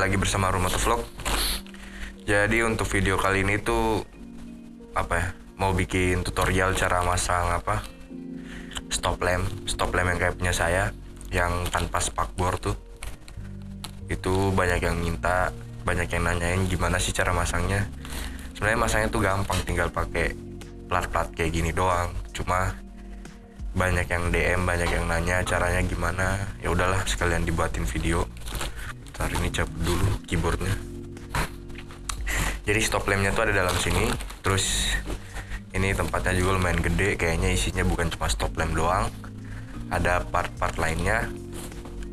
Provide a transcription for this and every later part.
Lagi bersama Rumah Vlog. Jadi untuk video kali ini tuh apa ya? Mau bikin tutorial cara masang apa? Stop lamp, stop lamp yang kayak punya saya yang tanpa spakbor tuh. Itu banyak yang minta, banyak yang nanyain gimana sih cara masangnya. Sebenarnya masangnya tuh gampang, tinggal pakai plat-plat kayak gini doang. Cuma banyak yang DM, banyak yang nanya caranya gimana. Ya udahlah, sekalian dibuatin video ntar ini cabut dulu keyboardnya. Jadi stop lampnya tuh ada dalam sini. Terus ini tempatnya juga lumayan gede. Kayaknya isinya bukan cuma stop lamp doang. Ada part-part lainnya.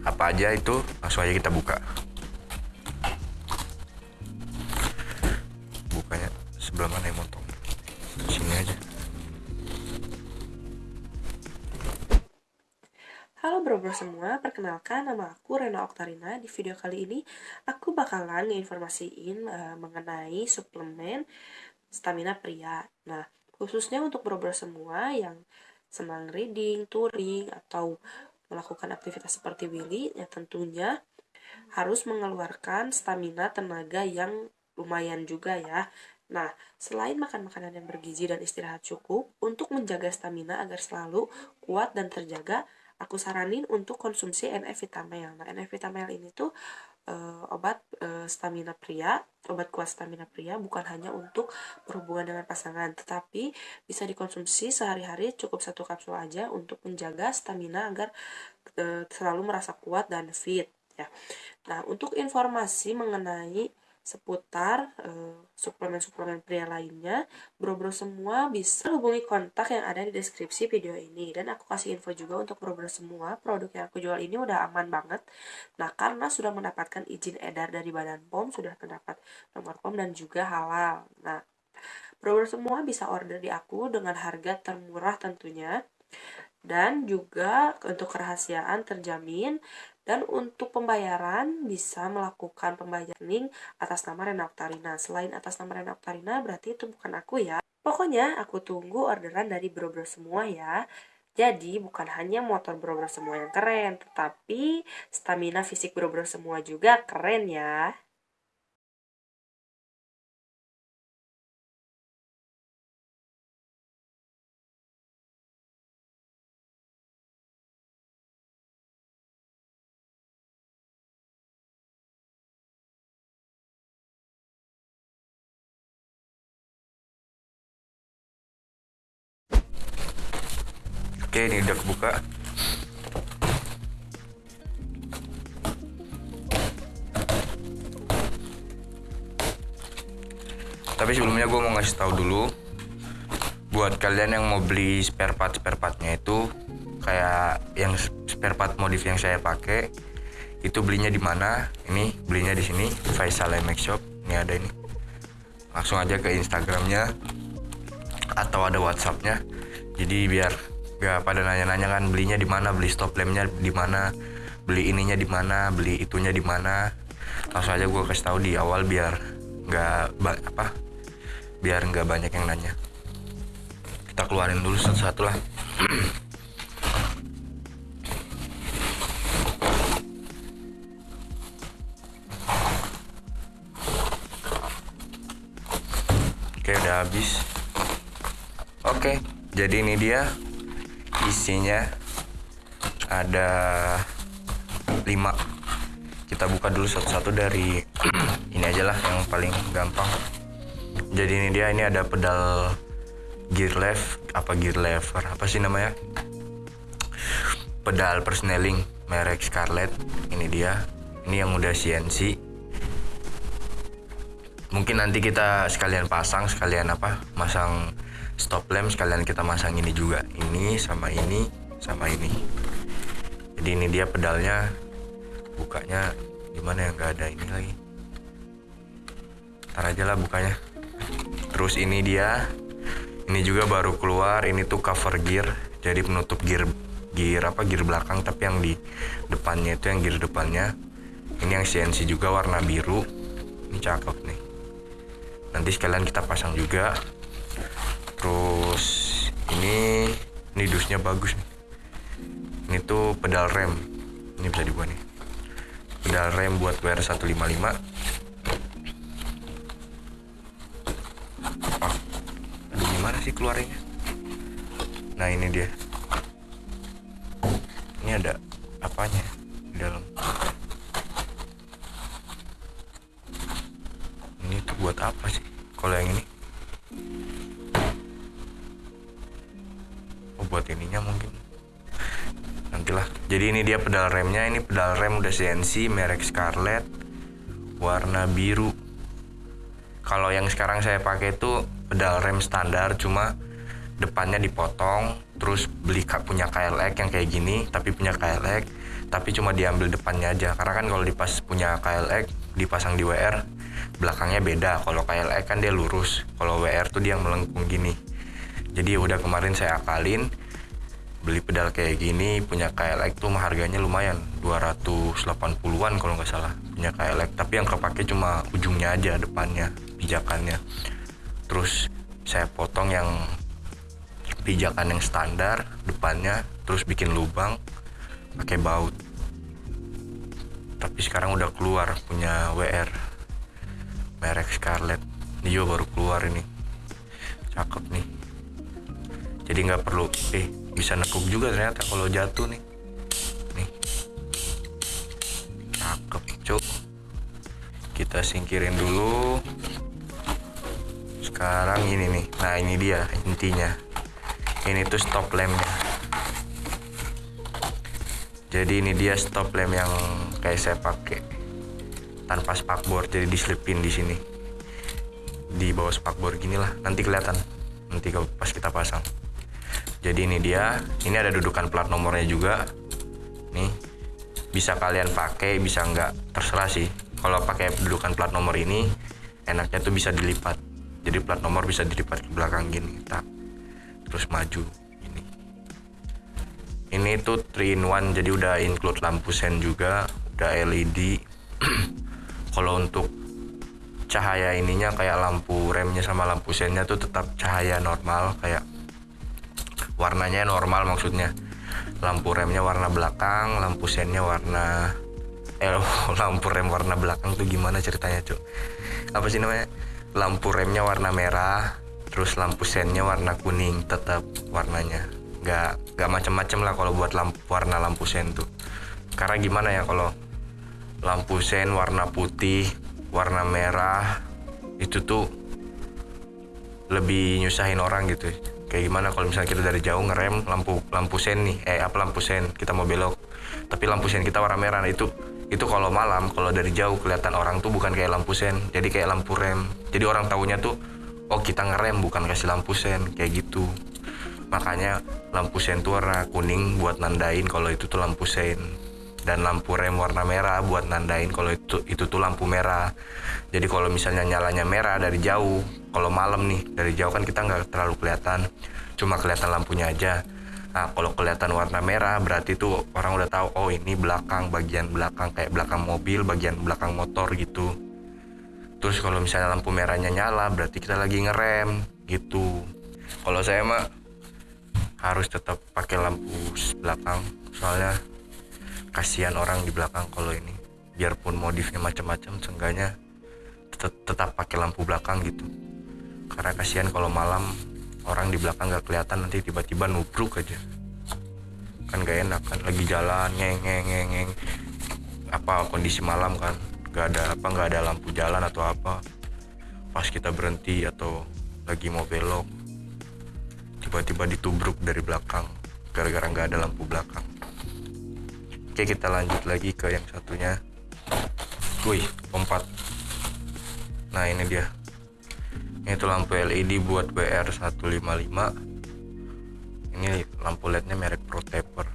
Apa aja itu? Langsung aja kita buka semua, perkenalkan nama aku Rena Oktarina. Di video kali ini aku bakalan nginformasiin uh, mengenai suplemen stamina pria. Nah, khususnya untuk bro-bro semua yang senang reading, touring, atau melakukan aktivitas seperti Willy, ya tentunya harus mengeluarkan stamina tenaga yang lumayan juga ya. Nah, selain makan makanan yang bergizi dan istirahat cukup, untuk menjaga stamina agar selalu kuat dan terjaga, aku saranin untuk konsumsi NF Vitamel. Nah, NF Vitamel ini tuh uh, obat uh, stamina pria, obat kuat stamina pria bukan hanya untuk berhubungan dengan pasangan, tetapi bisa dikonsumsi sehari-hari cukup satu kapsul aja untuk menjaga stamina agar uh, selalu merasa kuat dan fit ya. Nah, untuk informasi mengenai seputar suplemen-suplemen uh, pria lainnya, bro-bro semua bisa hubungi kontak yang ada di deskripsi video ini. Dan aku kasih info juga untuk bro-bro semua, produk yang aku jual ini udah aman banget. Nah, karena sudah mendapatkan izin edar dari Badan POM, sudah terdapat nomor POM dan juga halal. Nah, bro-bro semua bisa order di aku dengan harga termurah tentunya dan juga untuk kerahasiaan terjamin dan untuk pembayaran bisa melakukan pembayaran atas nama Rena Oktarina. Selain atas nama Rena Oktarina berarti itu bukan aku ya. Pokoknya aku tunggu orderan dari bro-bro semua ya. Jadi bukan hanya motor bro-bro semua yang keren, tetapi stamina fisik bro-bro semua juga keren ya. Oke, ini udah kebuka. Tapi sebelumnya gue mau ngasih tahu dulu buat kalian yang mau beli spare part spare partnya itu kayak yang spare part modif yang saya pakai itu belinya di mana? Ini belinya di sini Faisal MX Shop. Ini ada ini. Langsung aja ke Instagramnya atau ada WhatsAppnya. Jadi biar gak pada nanya-nanya kan belinya di mana beli stop lampnya di mana beli ininya di mana beli itunya di mana. Langsung aja gue kasih tahu di awal biar nggak apa biar nggak banyak yang nanya. Kita keluarin dulu satu-satu lah. Oke udah habis. Oke. Jadi ini dia isinya ada 5 kita buka dulu satu-satu dari ini aja lah yang paling gampang. Jadi ini dia ini ada pedal gear left apa gear lever apa sih namanya? Pedal persneling merek Scarlett ini dia. Ini yang udah CNC mungkin nanti kita sekalian pasang sekalian apa masang stop lamp sekalian kita masang ini juga. Ini sama ini sama ini. Jadi ini dia pedalnya bukanya gimana ya? Nggak ada ini lagi. Ntar aja lah bukanya. Terus ini dia. Ini juga baru keluar. Ini tuh cover gear. Jadi penutup gear gear apa? Gear belakang tapi yang di depannya itu yang gear depannya. Ini yang CNC juga warna biru. Ini cakep nih. Nanti sekalian kita pasang juga ini ini dusnya bagus nih. Ini tuh pedal rem. Ini bisa dibuat nih. Pedal rem buat WR 155 oh, aduh gimana sih keluarnya nah ini dia. Ini ada apanya di dalam? Ini tuh buat apa sih kalau yang ini buat ininya mungkin. Nantilah. Jadi ini dia pedal remnya. Ini pedal rem udah CNC merek Scarlett. Warna biru. Kalau yang sekarang saya pakai itu pedal rem standar cuma depannya dipotong terus beli punya KLX yang kayak gini tapi punya KLX tapi cuma diambil depannya aja. Karena kan kalau dipas punya KLX dipasang di WR belakangnya beda. Kalau KLX kan dia lurus kalau WR tuh dia melengkung gini jadi udah kemarin saya akalin beli pedal kayak gini punya KLX tuh harganya lumayan 280-an kalau nggak salah punya KLX tapi yang kepake cuma ujungnya aja depannya pijakannya. Terus saya potong yang pijakan yang standar depannya terus bikin lubang pakai baut. Tapi sekarang udah keluar punya WR merek Scarlett. Ini juga baru keluar ini. Cakep nih jadi nggak perlu eh bisa nekuk juga ternyata kalau jatuh nih. Nih. Cakep cuk. Kita singkirin dulu. Sekarang ini nih. Nah ini dia intinya. Ini tuh stop lampnya. Jadi ini dia stop lamp yang kayak saya pakai. Tanpa spakbor jadi diselipin di sini. Di bawah spakbor gini lah nanti kelihatan. Nanti pas kita pasang jadi ini dia. Ini ada dudukan plat nomornya juga. Nih bisa kalian pakai bisa nggak? Terserah sih. Kalau pakai dudukan plat nomor ini enaknya tuh bisa dilipat. Jadi plat nomor bisa dilipat ke belakang gini tak. Terus maju ini ini tuh 3 in 1 jadi udah include lampu sen juga udah LED kalau untuk cahaya ininya kayak lampu remnya sama lampu sennya tuh tetap cahaya normal kayak warnanya normal maksudnya. Lampu remnya warna belakang lampu sennya warna eh lampu rem warna belakang tuh gimana ceritanya cuk? Apa sih namanya? Lampu remnya warna merah terus lampu sennya warna kuning tetap warnanya. Nggak nggak macem-macem lah kalau buat lampu warna lampu sen tuh. Karena gimana ya kalau lampu sen warna putih warna merah itu tuh lebih nyusahin orang gitu kayak gimana kalau misalnya kita dari jauh ngerem lampu lampu sen nih? Eh apa lampu sen? Kita mau belok. Tapi lampu sen kita warna merah. Nah itu itu kalau malam kalau dari jauh kelihatan orang tuh bukan kayak lampu sen. Jadi kayak lampu rem. Jadi orang tahunya tuh oh kita ngerem bukan kasih lampu sen. Kayak gitu. Makanya lampu sen tuh warna kuning buat nandain kalau itu tuh lampu sen dan lampu rem warna merah buat nandain kalau itu itu tuh lampu merah. Jadi kalau misalnya nyalanya merah dari jauh kalau malam nih dari jauh kan kita nggak terlalu kelihatan cuma kelihatan lampunya aja. Nah kalau kelihatan warna merah berarti tuh orang udah tahu oh ini belakang bagian belakang kayak belakang mobil bagian belakang motor gitu. Terus kalau misalnya lampu merahnya nyala berarti kita lagi ngerem gitu. Kalau saya mah harus tetap pakai lampu belakang soalnya kasihan orang di belakang kalau ini. Biarpun modifnya macam-macam seenggaknya tetap, tetap pakai lampu belakang gitu. Karena kasihan kalau malam orang di belakang gak kelihatan nanti tiba-tiba nubruk aja. Kan gak enak kan lagi jalan ngeng ngeng ngeng, ngeng. apa kondisi malam kan nggak ada apa nggak ada lampu jalan atau apa. Pas kita berhenti atau lagi mau belok tiba-tiba ditubruk dari belakang gara-gara nggak ada lampu belakang oke kita lanjut lagi ke yang satunya. Wih pompat nah ini dia. Ini tuh lampu LED buat WR 155 ini lampu LED-nya merek Protaper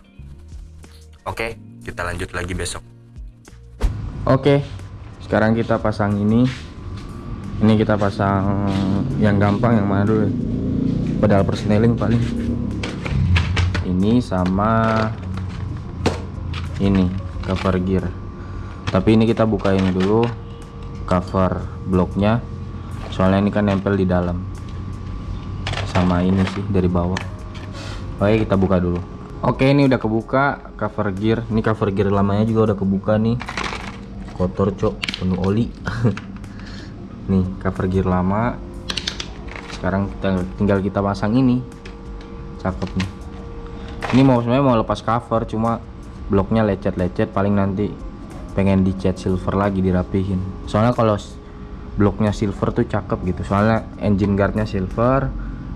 oke kita lanjut lagi besok. Oke, sekarang kita pasang ini. Ini kita pasang yang gampang yang mana dulu? Pedal persneling paling. Ini sama ini cover gear. Tapi ini kita buka ini dulu cover bloknya soalnya ini kan nempel di dalam. Sama ini sih dari bawah. Oke kita buka dulu. Oke ini udah kebuka cover gear. Ini cover gear lamanya juga udah kebuka nih. Kotor cok. Penuh oli. Nih cover gear lama. Sekarang kita tinggal kita pasang ini. Cakep nih. Ini mau sebenarnya mau lepas cover cuma bloknya lecet-lecet paling nanti pengen dicat silver lagi dirapihin. Soalnya kalau bloknya silver tuh cakep gitu. Soalnya engine guardnya silver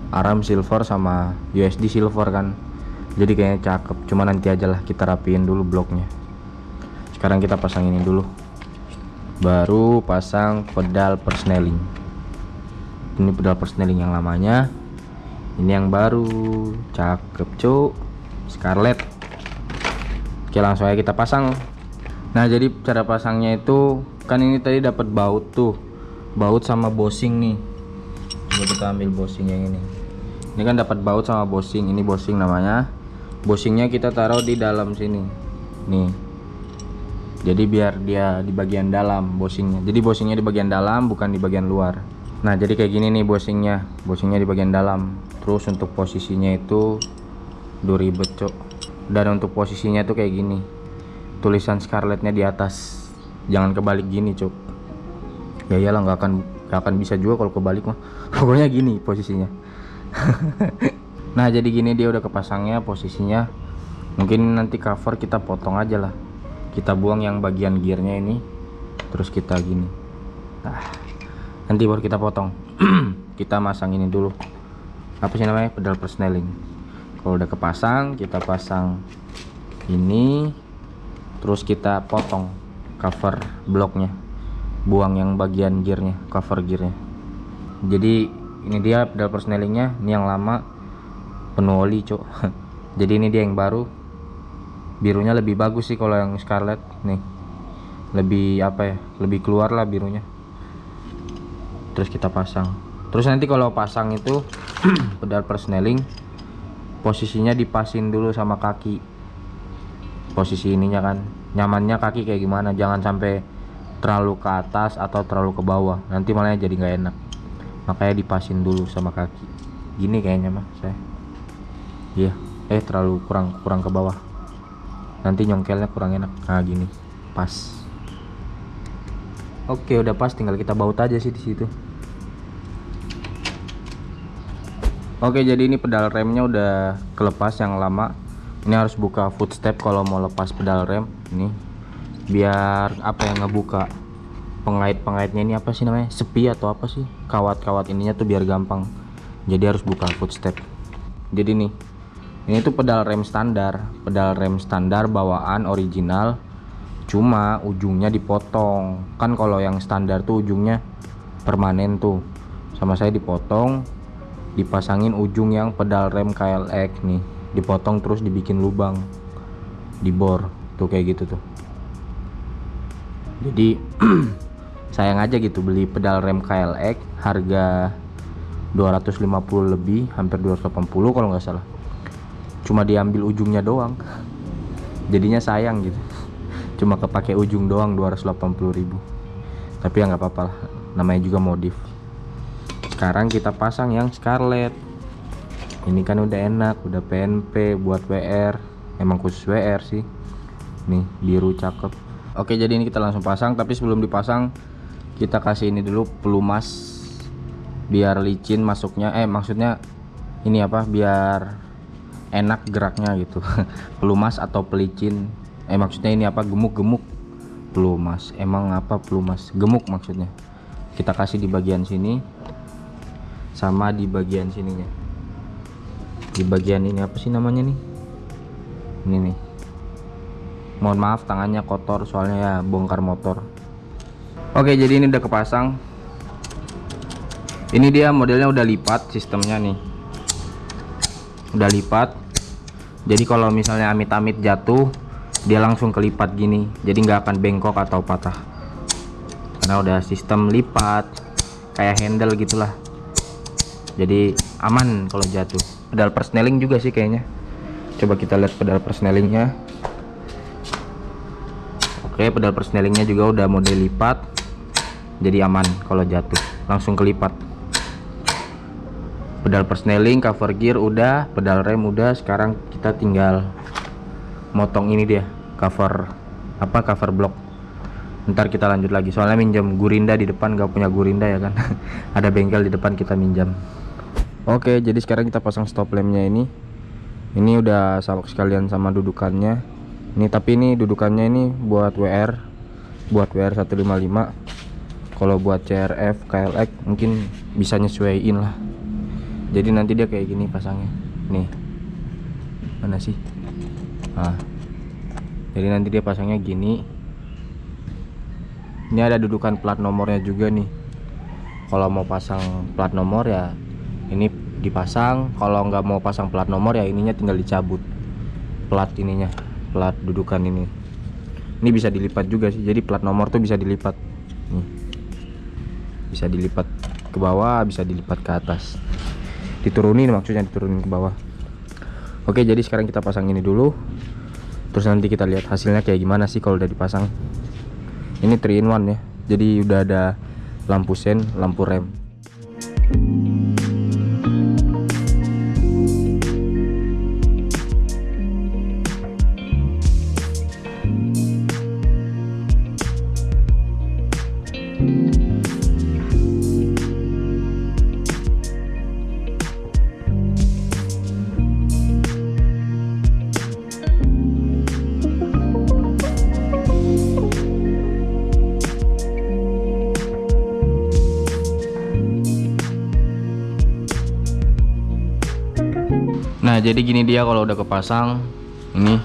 arm silver sama USD silver kan. Jadi kayaknya cakep. Cuma nanti aja lah kita rapiin dulu bloknya. Sekarang kita pasang ini dulu. Baru pasang pedal persneling ini pedal persneling yang lamanya. Ini yang baru. Cakep cuk. Scarlet oke langsung aja kita pasang. Nah jadi cara pasangnya itu kan ini tadi dapat baut tuh. Baut sama bosing nih. Coba kita ambil bosing yang ini. Ini kan dapat baut sama bosing. Ini bosing namanya. Bosingnya kita taruh di dalam sini. Nih. Jadi biar dia di bagian dalam bosingnya. Jadi bosingnya di bagian dalam bukan di bagian luar. Nah jadi kayak gini nih bosingnya. Bosingnya di bagian dalam. Terus untuk posisinya itu duh ribet cok dan untuk posisinya tuh kayak gini. Tulisan scarletnya di atas. Jangan kebalik gini cok ya iyalah nggak akan nggak akan bisa juga kalau kebalik mah. Pokoknya gini posisinya. Nah jadi gini dia udah kepasangnya posisinya. Mungkin nanti cover kita potong aja lah. Kita buang yang bagian gearnya ini. Terus kita gini. Nah nanti baru kita potong. Kita masang ini dulu. Apa sih namanya? Pedal persneling kalau udah kepasang kita pasang ini terus kita potong cover bloknya buang yang bagian gearnya cover gearnya. Jadi ini dia pedal persnelingnya ini yang lama penuh oli cok jadi ini dia yang baru. Birunya lebih bagus sih kalau yang scarlet nih. Lebih apa ya lebih keluar lah birunya. Terus kita pasang. Terus nanti kalau pasang itu pedal persneling posisinya dipasin dulu sama kaki. Posisi ininya kan. Nyamannya kaki kayak gimana? Jangan sampai terlalu ke atas atau terlalu ke bawah. Nanti malah jadi nggak enak. Makanya dipasin dulu sama kaki. Gini kayaknya mah saya iya. Eh terlalu kurang kurang ke bawah. Nanti nyongkelnya kurang enak. Nah gini. Pas. Oke udah pas. Tinggal kita baut aja sih di situ oke jadi ini pedal remnya udah kelepas yang lama. Ini harus buka footstep kalau mau lepas pedal rem. Ini biar apa yang ngebuka pengait-pengaitnya ini apa sih namanya? Sepi atau apa sih? Kawat-kawat ininya tuh biar gampang. Jadi harus buka footstep. Jadi nih ini tuh pedal rem standar. Pedal rem standar bawaan original cuma ujungnya dipotong. Kan kalau yang standar tuh ujungnya permanen tuh. Sama saya dipotong dipasangin ujung yang pedal rem KLX nih. Dipotong terus dibikin lubang. Dibor tuh kayak gitu tuh. Jadi sayang aja gitu beli pedal rem KLX harga 250 lebih hampir 280 kalau nggak salah. Cuma diambil ujungnya doang. Jadinya sayang gitu. Cuma kepake ujung doang 280.000 tapi ya nggak apa-apa lah. Namanya juga modif sekarang kita pasang yang scarlet ini kan udah enak udah PNP buat WR emang khusus WR sih. Nih biru cakep. Oke jadi ini kita langsung pasang tapi sebelum dipasang kita kasih ini dulu pelumas. Biar licin masuknya eh maksudnya ini apa biar enak geraknya gitu. Pelumas atau pelicin. Eh maksudnya ini apa gemuk-gemuk. Pelumas. Emang apa pelumas? Gemuk maksudnya. Kita kasih di bagian sini sama di bagian sininya di bagian ini apa sih namanya nih? Ini nih. Mohon maaf tangannya kotor soalnya ya bongkar motor. Oke jadi ini udah kepasang. Ini dia modelnya udah lipat sistemnya nih. Udah lipat. Jadi kalau misalnya amit-amit jatuh dia langsung kelipat gini. Jadi nggak akan bengkok atau patah. Karena udah sistem lipat kayak handle gitulah jadi aman kalau jatuh. Pedal persneling juga sih kayaknya. Coba kita lihat pedal persnelingnya oke pedal persnelingnya juga udah model lipat. Jadi aman kalau jatuh. Langsung kelipat. Pedal persneling cover gear udah pedal rem udah. Sekarang kita tinggal motong ini dia cover apa cover block ntar kita lanjut lagi. Soalnya minjam gurinda di depan gak punya gurinda ya kan? Ada bengkel di depan kita minjam oke jadi sekarang kita pasang stop lampnya ini. Ini udah sama sekalian sama dudukannya. Ini tapi ini dudukannya ini buat WR buat WR 155 kalau buat CRF KLX mungkin bisa nyesuaiin lah. Jadi nanti dia kayak gini pasangnya. Nih. Mana sih? Nah. Jadi nanti dia pasangnya gini ini ada dudukan plat nomornya juga nih. Kalau mau pasang plat nomor ya ini dipasang. Kalau nggak mau pasang plat nomor ya ininya tinggal dicabut. Plat ininya plat dudukan ini. Ini bisa dilipat juga sih jadi plat nomor tuh bisa dilipat. Nih. Bisa dilipat ke bawah bisa dilipat ke atas. Diturunin maksudnya diturunin ke bawah. Oke jadi sekarang kita pasang ini dulu. Terus nanti kita lihat hasilnya kayak gimana sih kalau udah dipasang ini 3 in 1 ya. Jadi udah ada lampu sen lampu rem jadi gini dia kalau udah kepasang ini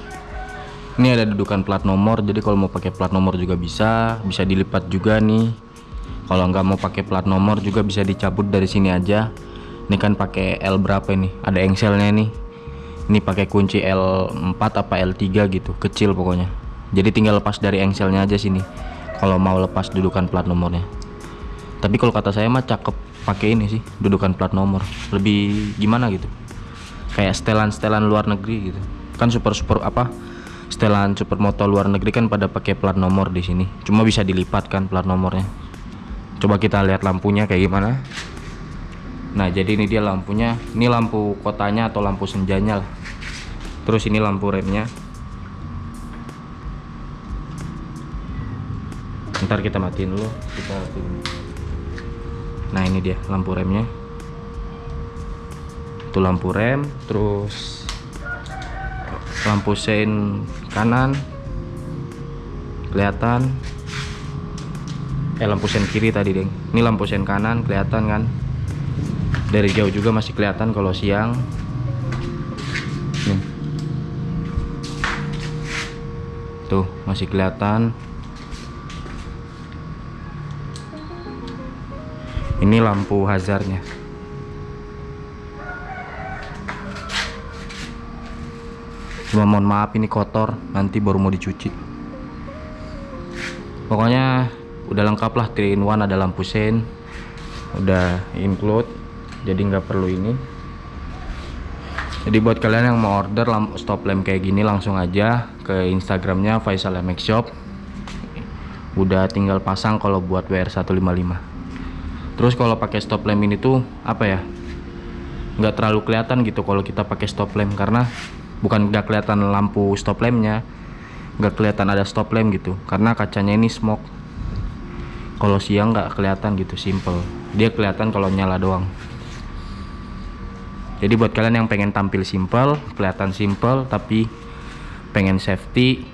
ini ada dudukan plat nomor jadi kalau mau pakai plat nomor juga bisa bisa dilipat juga nih. Kalau nggak mau pakai plat nomor juga bisa dicabut dari sini aja. Ini kan pakai L berapa ini? Ada engselnya nih. Ini pakai kunci L4 apa L3 gitu kecil pokoknya. Jadi tinggal lepas dari engselnya aja sini kalau mau lepas dudukan plat nomornya. Tapi kalau kata saya mah cakep pakai ini sih dudukan plat nomor. Lebih gimana gitu kayak setelan-setelan luar negeri gitu. Kan super super apa setelan supermoto luar negeri kan pada pakai plat nomor di sini. Cuma bisa dilipat kan plat nomornya. Coba kita lihat lampunya kayak gimana. Nah jadi ini dia lampunya. Ini lampu kotanya atau lampu senjanya lah. Terus ini lampu remnya. Ntar kita matiin dulu kita matiin. nah ini dia lampu remnya itu lampu rem terus lampu sein kanan kelihatan. Eh lampu sein kiri tadi deng ini lampu sein kanan kelihatan kan? Dari jauh juga masih kelihatan kalau siang. Nih. Tuh masih kelihatan. Ini lampu hazardnya cuma mohon maaf ini kotor. Nanti baru mau dicuci. Pokoknya udah lengkap lah. 3 in 1 ada lampu sen. Udah include. Jadi nggak perlu ini. Jadi buat kalian yang mau order lampu stop lamp kayak gini langsung aja ke instagramnya Faisal MX Shop. Udah tinggal pasang kalau buat WR155 terus kalau pakai stop lamp ini tuh apa ya? Nggak terlalu kelihatan gitu kalau kita pakai stop lamp karena bukan nggak kelihatan lampu stop lampnya nggak kelihatan ada stop lamp gitu. Karena kacanya ini smoke kalau siang nggak kelihatan gitu simple. Dia kelihatan kalau nyala doang. Jadi buat kalian yang pengen tampil simple kelihatan simple tapi pengen safety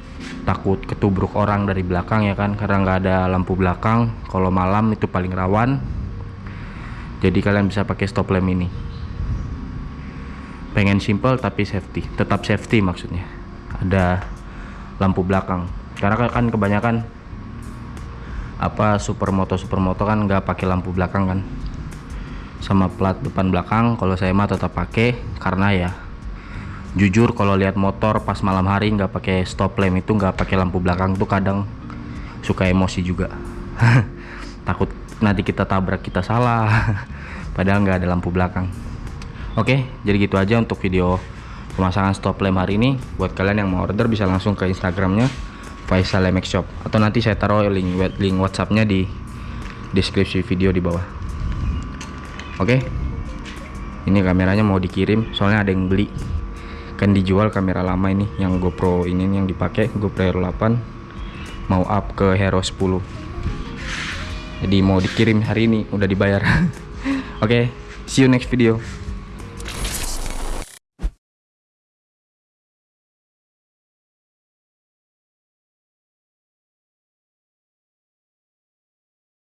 takut ketubruk orang dari belakang ya kan? Karena nggak ada lampu belakang kalau malam itu paling rawan. Jadi kalian bisa pakai stop lamp ini pengen simple tapi safety tetap safety maksudnya. Ada lampu belakang. Karena kan kebanyakan apa supermoto supermoto kan nggak pakai lampu belakang kan. Sama plat depan belakang kalau saya mah tetap pakai karena ya jujur kalau lihat motor pas malam hari nggak pakai stop lamp itu nggak pakai lampu belakang tuh kadang suka emosi juga. Takut nanti kita tabrak kita salah. Padahal nggak ada lampu belakang Oke, jadi gitu aja untuk video pemasangan stop lamp hari ini. Buat kalian yang mau order bisa langsung ke Instagramnya Faisal MX Shop atau nanti saya taruh link link WhatsAppnya di deskripsi video di bawah. Oke, ini kameranya mau dikirim, soalnya ada yang beli. Kan dijual kamera lama ini, yang GoPro ini yang dipakai GoPro Hero 8. mau up ke hero 10 jadi mau dikirim hari ini udah dibayar oke see you next video